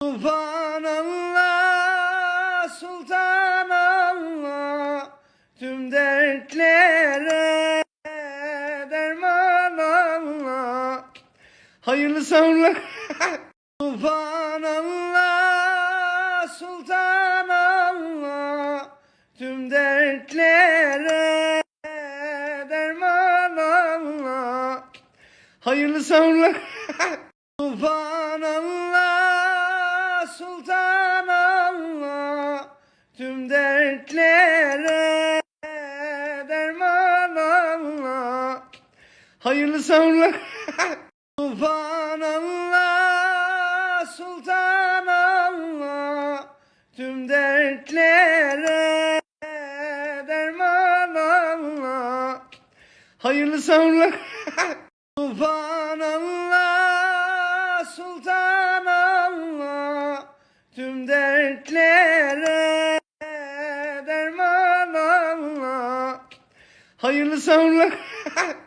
Tufan Allah, Sultan Allah, tüm dertlere derman Allah. Hayırlı sahurlar. Tufan Allah, Sultan Allah, tüm dertlere derman Allah. Hayırlı sahurlar. Tufan Allah, Sultan Allah, tüm dertlere derman Allah. Hayırlı sahurlar. Tufan Allah, Sultan Allah, tüm dertlere derman Allah. Hayırlı sahurlar. Tufan Allah, dertlere derman Allah. Hayırlı sahurlar.